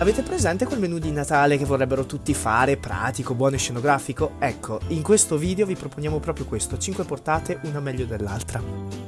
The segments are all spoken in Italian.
Avete presente quel menù di Natale che vorrebbero tutti fare, pratico, buono e scenografico? Ecco, in questo video vi proponiamo proprio questo, 5 portate, una meglio dell'altra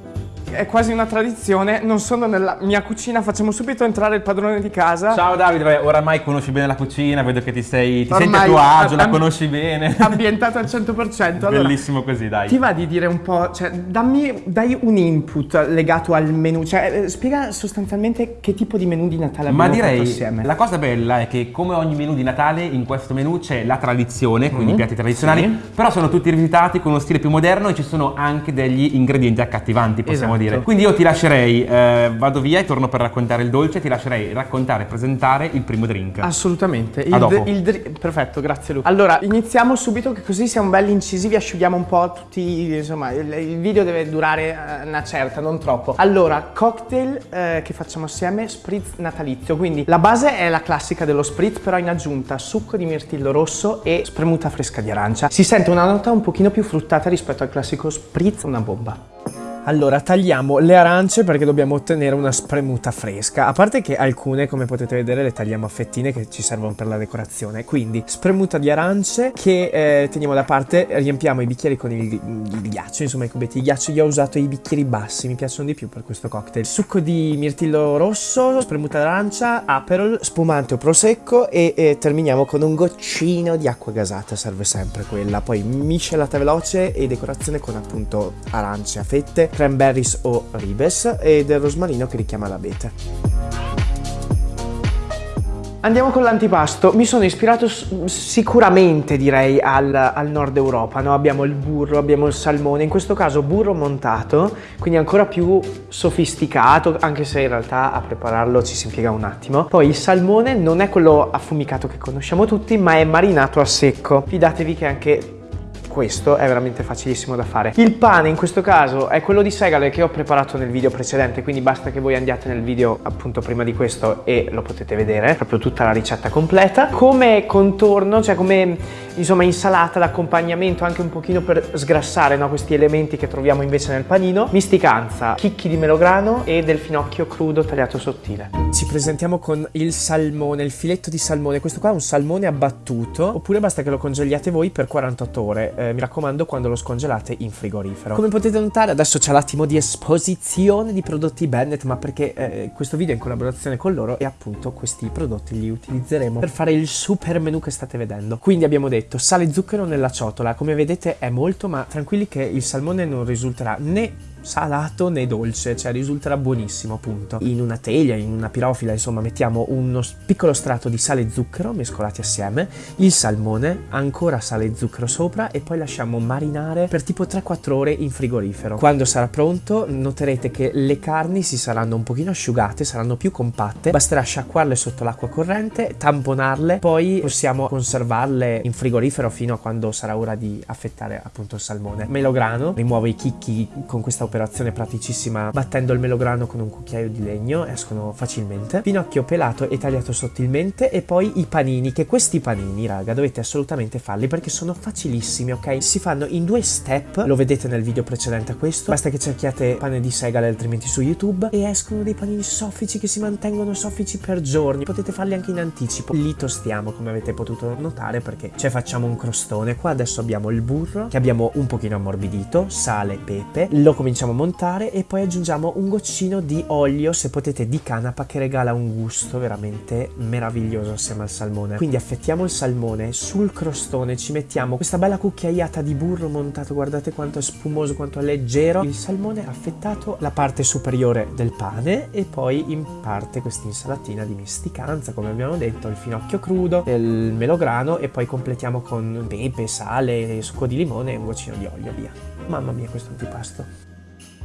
è quasi una tradizione, non sono nella mia cucina, facciamo subito entrare il padrone di casa. Ciao Davide, oramai conosci bene la cucina, vedo che ti, sei, ti senti a tuo agio, la conosci bene. Ambientato al 100%. Allora, Bellissimo così, dai. Ti va di dire un po', cioè dammi, dai un input legato al menù, cioè eh, spiega sostanzialmente che tipo di menù di Natale abbiamo Ma direi, assieme. la cosa bella è che come ogni menù di Natale, in questo menù c'è la tradizione, quindi mm. i piatti tradizionali, sì. però sono tutti rivisitati con uno stile più moderno e ci sono anche degli ingredienti accattivanti, possiamo esatto. Dire. Quindi io ti lascerei, eh, vado via e torno per raccontare il dolce, ti lascerei raccontare e presentare il primo drink. Assolutamente. Il, il Perfetto, grazie Luca. Allora, iniziamo subito che così siamo belli incisivi, asciughiamo un po' tutti, insomma, il, il video deve durare eh, una certa, non troppo. Allora, cocktail eh, che facciamo assieme, spritz natalizio, quindi la base è la classica dello spritz, però in aggiunta succo di mirtillo rosso e spremuta fresca di arancia. Si sente una nota un pochino più fruttata rispetto al classico spritz, una bomba. Allora, tagliamo le arance perché dobbiamo ottenere una spremuta fresca. A parte che alcune, come potete vedere, le tagliamo a fettine che ci servono per la decorazione. Quindi, spremuta di arance che eh, teniamo da parte, riempiamo i bicchieri con il, il, ghiaccio, insomma i cubetti di ghiaccio. Io ho usato i bicchieri bassi, mi piacciono di più per questo cocktail. Succo di mirtillo rosso, spremuta d'arancia, aperol, spumante o prosecco e, e terminiamo con un goccino di acqua gasata, serve sempre quella. Poi miscelata veloce e decorazione con appunto arance a fette cranberries o ribes e del rosmarino che richiama l'abete. Andiamo con l'antipasto, mi sono ispirato sicuramente direi al, al, nord Europa, no? abbiamo il burro, abbiamo il salmone, in questo caso burro montato, quindi ancora più sofisticato, anche se in realtà a prepararlo ci si impiega un attimo. Poi il salmone non è quello affumicato che conosciamo tutti, ma è marinato a secco, fidatevi che anche questo è veramente facilissimo da fare. Il pane in questo caso è quello di segale che ho preparato nel video precedente, quindi basta che voi andiate nel video appunto prima di questo e lo potete vedere, proprio tutta la ricetta completa. Come contorno, cioè come insomma insalata d'accompagnamento anche un pochino per sgrassare no, questi elementi che troviamo invece nel panino, misticanza, chicchi di melograno e del finocchio crudo tagliato sottile. Ci presentiamo con il salmone, il filetto di salmone, questo qua è un salmone abbattuto, oppure basta che lo congeliate voi per 48 ore eh, mi raccomando quando lo scongelate in frigorifero. Come potete notare adesso c'è l'attimo di esposizione di prodotti Bennett ma perché eh, questo video è in collaborazione con loro e appunto questi prodotti li utilizzeremo per fare il super menu che state vedendo. Quindi abbiamo detto sale e zucchero nella ciotola, come vedete è molto ma tranquilli che il salmone non risulterà né salato né dolce, cioè risulterà buonissimo appunto. In una teglia, in una pirofila, insomma, mettiamo uno piccolo strato di sale e zucchero mescolati assieme, il salmone, ancora sale e zucchero sopra e poi lasciamo marinare per tipo 3-4 ore in frigorifero. Quando sarà pronto noterete che le carni si saranno un pochino asciugate, saranno più compatte, basterà sciacquarle sotto l'acqua corrente, tamponarle, poi possiamo conservarle in frigorifero fino a quando sarà ora di affettare appunto il salmone. Melograno, rimuovo i chicchi con questa operazione praticissima battendo il melograno con un cucchiaio di legno, escono facilmente. Pinocchio pelato e tagliato sottilmente e poi i panini, che questi panini, raga, dovete assolutamente farli perché sono facilissimi, ok? Si fanno in due step, lo vedete nel video precedente a questo, basta che cerchiate pane di segale altrimenti su YouTube e escono dei panini soffici che si mantengono soffici per giorni. Potete farli anche in anticipo. Li tostiamo come avete potuto notare perché ci facciamo un crostone. Qua adesso abbiamo il burro che abbiamo un pochino ammorbidito, sale, pepe, lo cominciamo a montare e poi aggiungiamo un goccino di olio, se potete di canapa, che regala un gusto veramente meraviglioso assieme al salmone. Quindi affettiamo il salmone, sul crostone ci mettiamo questa bella cucchiaiata di burro montato, guardate quanto è spumoso, quanto è leggero. Il salmone affettato la parte superiore del pane e poi in parte questa insalatina di misticanza, come abbiamo detto, il finocchio crudo, il melograno e poi completiamo con pepe, sale, succo di limone e un goccino di olio, via. Mamma mia questo antipasto.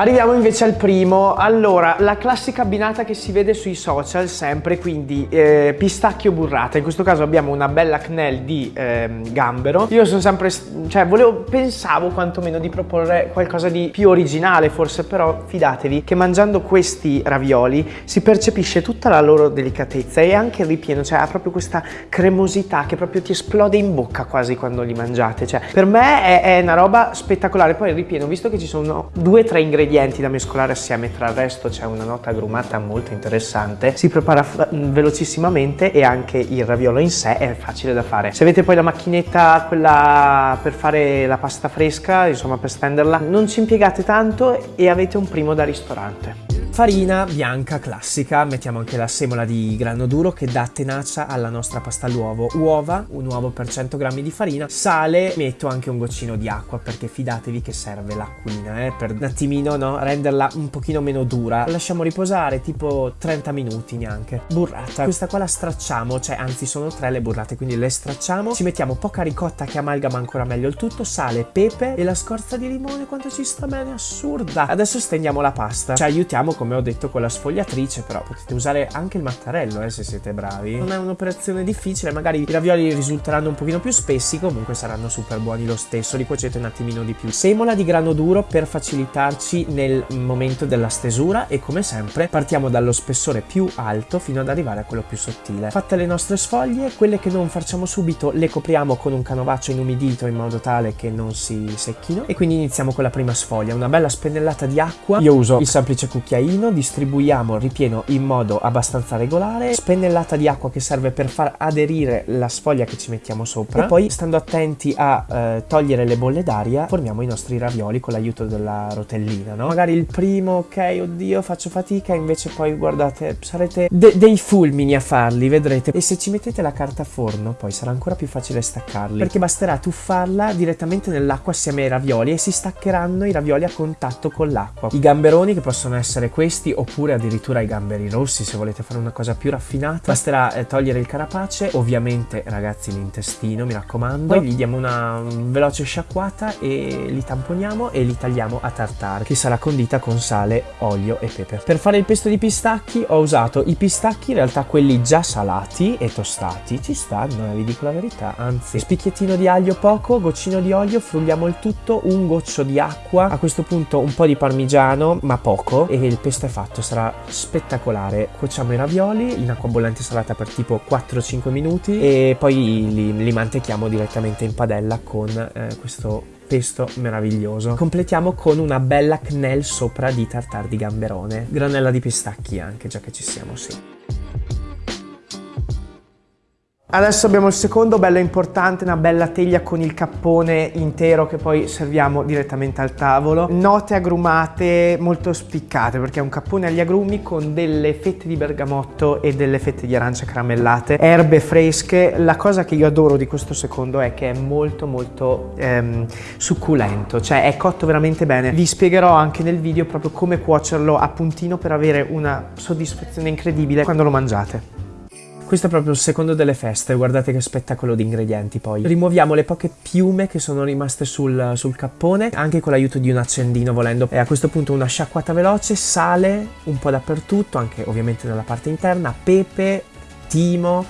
Arriviamo invece al primo, allora la classica abbinata che si vede sui social sempre, quindi eh, pistacchio burrata, in questo caso abbiamo una bella knell di eh, gambero, io sono sempre, cioè volevo, pensavo quantomeno di proporre qualcosa di più originale forse, però fidatevi che mangiando questi ravioli si percepisce tutta la loro delicatezza e anche il ripieno, cioè ha proprio questa cremosità che proprio ti esplode in bocca quasi quando li mangiate, cioè per me è, è una roba spettacolare, poi il ripieno, visto che ci sono due o tre ingredienti ingredienti da mescolare assieme, tra il resto c'è una nota agrumata molto interessante, si prepara velocissimamente e anche il raviolo in sé è facile da fare. Se avete poi la macchinetta, quella per fare la pasta fresca, insomma per stenderla, non ci impiegate tanto e avete un primo da ristorante. Farina bianca classica, mettiamo anche la semola di grano duro che dà tenacia alla nostra pasta all'uovo. Uova, un uovo per 100 g di farina, sale, metto anche un goccino di acqua perché fidatevi che serve l'acquina, eh, per un attimino no, renderla un pochino meno dura. Lasciamo riposare tipo 30 minuti neanche. Burrata, questa qua la stracciamo, cioè anzi sono tre le burrate, quindi le stracciamo, ci mettiamo poca ricotta che amalgama ancora meglio il tutto, sale, pepe e la scorza di limone quanto ci sta bene, assurda. Adesso stendiamo la pasta, ci aiutiamo come come ho detto con la sfogliatrice però potete usare anche il mattarello eh, se siete bravi. Non è un'operazione difficile magari i ravioli risulteranno un pochino più spessi comunque saranno super buoni lo stesso li cuocete un attimino di più. Semola di grano duro per facilitarci nel momento della stesura e come sempre partiamo dallo spessore più alto fino ad arrivare a quello più sottile. Fatte le nostre sfoglie quelle che non facciamo subito le copriamo con un canovaccio inumidito in modo tale che non si secchino. E quindi iniziamo con la prima sfoglia una bella spennellata di acqua. Io uso il semplice cucchiaino pochettino, distribuiamo il ripieno in modo abbastanza regolare, spennellata di acqua che serve per far aderire la sfoglia che ci mettiamo sopra e poi stando attenti a eh, togliere le bolle d'aria formiamo i nostri ravioli con l'aiuto della rotellina, no? Magari il primo, ok, oddio, faccio fatica, invece poi guardate, sarete de dei fulmini a farli, vedrete. E se ci mettete la carta forno, poi sarà ancora più facile staccarli, perché basterà tuffarla direttamente nell'acqua assieme ai ravioli e si staccheranno i ravioli a contatto con l'acqua. I gamberoni che possono essere questi questi oppure addirittura i gamberi rossi se volete fare una cosa più raffinata. Basterà eh, togliere il carapace ovviamente ragazzi l'intestino mi raccomando. Poi gli diamo una veloce sciacquata e li tamponiamo e li tagliamo a tartare. Che sarà condita con sale olio e pepe. Per fare il pesto di pistacchi ho usato i pistacchi in realtà quelli già salati e tostati. Ci stanno eh, vi dico la verità. Anzi spicchiettino di aglio poco goccino di olio frulliamo il tutto un goccio di acqua a questo punto un po' di parmigiano ma poco e il pesto questo è fatto, sarà spettacolare. Cuociamo i ravioli in acqua bollente salata per tipo 4-5 minuti e poi li, li, mantechiamo direttamente in padella con eh, questo pesto meraviglioso. Completiamo con una bella knell sopra di tartar di gamberone, granella di pistacchi anche, già che ci siamo, sì. Adesso abbiamo il secondo, bello importante, una bella teglia con il cappone intero che poi serviamo direttamente al tavolo. Note agrumate molto spiccate perché è un cappone agli agrumi con delle fette di bergamotto e delle fette di arancia caramellate, erbe fresche. La cosa che io adoro di questo secondo è che è molto molto ehm, succulento, cioè è cotto veramente bene. Vi spiegherò anche nel video proprio come cuocerlo a puntino per avere una soddisfazione incredibile quando lo mangiate. Questo è proprio il secondo delle feste, guardate che spettacolo di ingredienti poi. Rimuoviamo le poche piume che sono rimaste sul, sul cappone, anche con l'aiuto di un accendino volendo. E a questo punto una sciacquata veloce, sale un po' dappertutto, anche ovviamente nella parte interna, pepe, timo,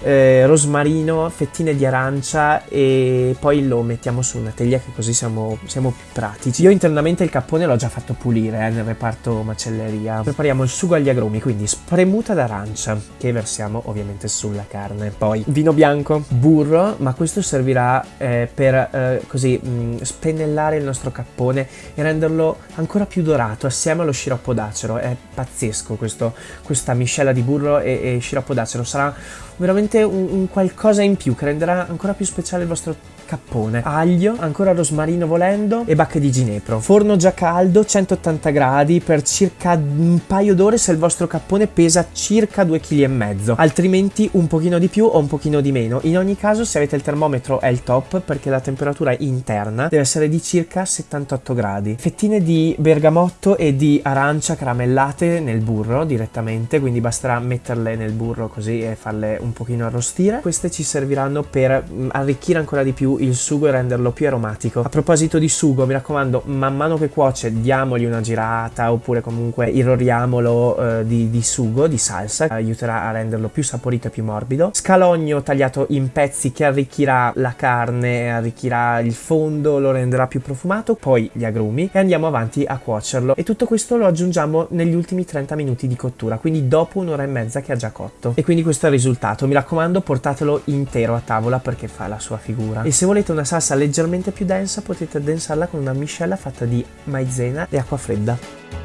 eh, rosmarino, fettine di arancia e poi lo mettiamo su una teglia che così siamo, siamo più pratici. Io internamente il cappone l'ho già fatto pulire eh, nel reparto macelleria. Prepariamo il sugo agli agrumi, quindi spremuta d'arancia che versiamo ovviamente sulla carne. Poi vino bianco, burro, ma questo servirà eh, per eh, così mh, mm, spennellare il nostro cappone e renderlo ancora più dorato assieme allo sciroppo d'acero. È pazzesco questo, questa miscela di burro e, e sciroppo d'acero. Sarà veramente un, un qualcosa in più che renderà ancora più speciale il vostro cappone, aglio, ancora rosmarino volendo e bacche di ginepro. Forno già caldo, 180 gradi per circa un paio d'ore se il vostro cappone pesa circa 2,5 kg, altrimenti un pochino di più o un pochino di meno. In ogni caso se avete il termometro è il top perché la temperatura interna deve essere di circa 78 gradi. Fettine di bergamotto e di arancia caramellate nel burro direttamente, quindi basterà metterle nel burro così e farle un pochino arrostire. Queste ci serviranno per mm, arricchire ancora di più il sugo e renderlo più aromatico. A proposito di sugo, mi raccomando, man mano che cuoce diamogli una girata oppure comunque irroriamolo eh, di, di, sugo, di salsa, aiuterà a renderlo più saporito e più morbido. Scalogno tagliato in pezzi che arricchirà la carne, arricchirà il fondo, lo renderà più profumato, poi gli agrumi e andiamo avanti a cuocerlo. E tutto questo lo aggiungiamo negli ultimi 30 minuti di cottura, quindi dopo un'ora e mezza che ha già cotto. E quindi questo è il risultato. Mi raccomando, portatelo intero a tavola perché fa la sua figura. E se volete una salsa leggermente più densa potete addensarla con una miscela fatta di maizena e acqua fredda.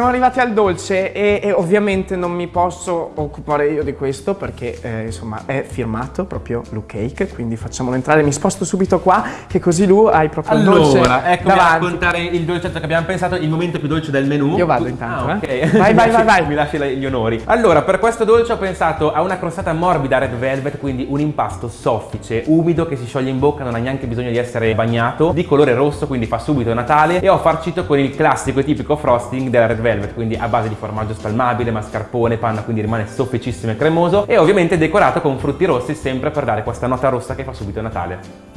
Siamo arrivati al dolce e, e, ovviamente non mi posso occupare io di questo perché eh, insomma è firmato proprio Lu Cake, quindi facciamolo entrare, mi sposto subito qua che così Lu hai proprio allora, il dolce Allora, eccomi a raccontare il dolcetto che abbiamo pensato, il momento più dolce del menù. Io vado intanto, ah, eh. ok. Vai, vai, vai, vai. Mi lasci gli onori. Allora, per questo dolce ho pensato a una crostata morbida red velvet, quindi un impasto soffice, umido che si scioglie in bocca, non ha neanche bisogno di essere bagnato, di colore rosso, quindi fa subito Natale e ho farcito con il classico e tipico frosting della red velvet, quindi a base di formaggio spalmabile, mascarpone, panna, quindi rimane sofficissimo e cremoso e ovviamente decorato con frutti rossi sempre per dare questa nota rossa che fa subito Natale.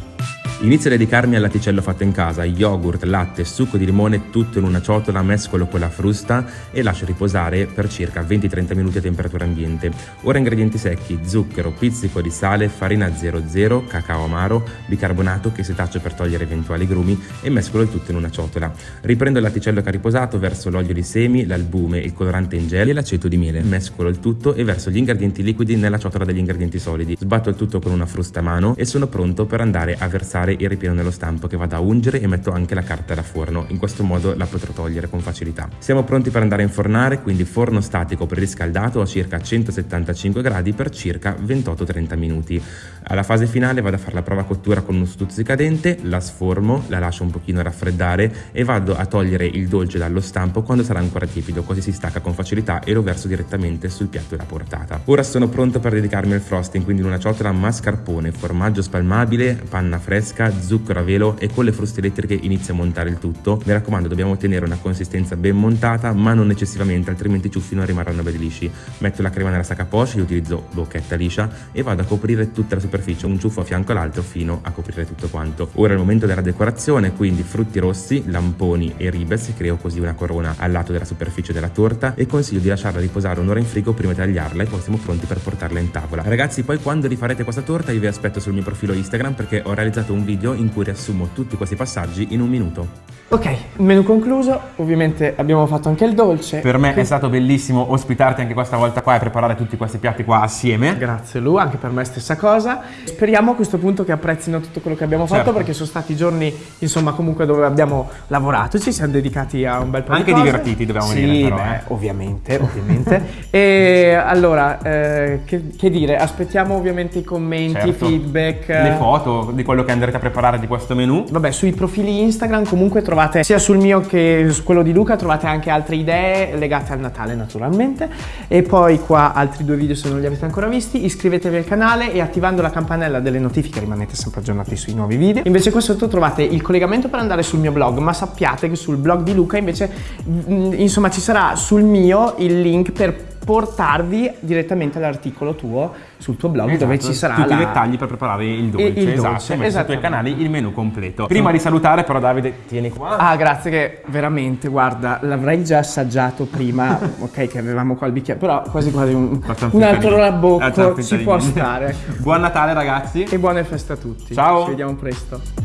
Inizio a dedicarmi al latticello fatto in casa, yogurt, latte, succo di limone tutto in una ciotola, mescolo con la frusta e lascio riposare per circa 20-30 minuti a temperatura ambiente. Ora ingredienti secchi, zucchero, pizzico di sale, farina 00, cacao amaro, bicarbonato che setaccio per togliere eventuali grumi e mescolo il tutto in una ciotola. Riprendo il latticello che ha riposato, verso l'olio di semi, l'albume, il colorante in gel e l'aceto di miele. Mescolo il tutto e verso gli ingredienti liquidi nella ciotola degli ingredienti solidi. Sbatto il tutto con una frusta a mano e sono pronto per andare a versare il ripieno nello stampo che vado a ungere e metto anche la carta da forno, in questo modo la potrò togliere con facilità. Siamo pronti per andare a infornare, quindi forno statico preriscaldato a circa 175 gradi per circa 28-30 minuti. Alla fase finale vado a fare la prova cottura con uno stuzzicadente, la sformo, la lascio un pochino raffreddare e vado a togliere il dolce dallo stampo quando sarà ancora tiepido, così si stacca con facilità e lo verso direttamente sul piatto da portata. Ora sono pronto per dedicarmi al frosting, quindi in una ciotola mascarpone, formaggio spalmabile, panna fresca, zucchero a velo e con le fruste elettriche inizio a montare il tutto. Mi raccomando, dobbiamo ottenere una consistenza ben montata, ma non eccessivamente, altrimenti i ciuffi non rimarranno belli lisci. Metto la crema nella sacca poche, io utilizzo bocchetta liscia e vado a coprire tutta la superficie, un ciuffo a fianco all'altro fino a coprire tutto quanto. Ora è il momento della decorazione, quindi frutti rossi, lamponi e ribes, creo così una corona al lato della superficie della torta e consiglio di lasciarla riposare un'ora in frigo prima di tagliarla e poi siamo pronti per portarla in tavola. Ragazzi, poi quando rifarete questa torta io vi aspetto sul mio profilo Instagram perché ho realizzato un video in cui riassumo tutti questi passaggi in un minuto. Ok, menu concluso, ovviamente abbiamo fatto anche il dolce. Per me è stato bellissimo ospitarti anche questa volta qua e preparare tutti questi piatti qua assieme. Grazie Lu, anche per me stessa cosa. Speriamo a questo punto che apprezzino tutto quello che abbiamo Certo. fatto perché sono stati giorni, insomma, comunque dove abbiamo lavorato, ci siamo dedicati a un bel po' Anche di cose. divertiti, dobbiamo sì, dire, però, beh, eh. ovviamente, ovviamente. e allora, eh, che, che dire, aspettiamo ovviamente i commenti, i Certo. feedback. Le foto di quello che andrete a preparare di questo menù. Vabbè, sui profili Instagram comunque trovate sia sul mio che su quello di Luca trovate anche altre idee legate al Natale naturalmente. E poi qua altri due video se non li avete ancora visti iscrivetevi al canale e attivando la campanella delle notifiche rimanete sempre aggiornati sui nuovi video. Invece qua sotto trovate il collegamento per andare sul mio blog ma sappiate che sul blog di Luca invece mm, insomma ci sarà sul mio il link per portarvi direttamente all'articolo tuo sul tuo blog dove Esatto, ci sarà tutti la... i dettagli per preparare il dolce. il dolce, esatto, metti sui tuoi canali il menù completo. Prima di salutare però Davide, tieni qua. Ah, grazie che veramente, guarda, l'avrei già assaggiato prima, ok, che avevamo qua il bicchiere, però quasi quasi un, un altro rabocco ci può stare. Buon Natale ragazzi. E buone feste a tutti. Ciao. Ci vediamo presto.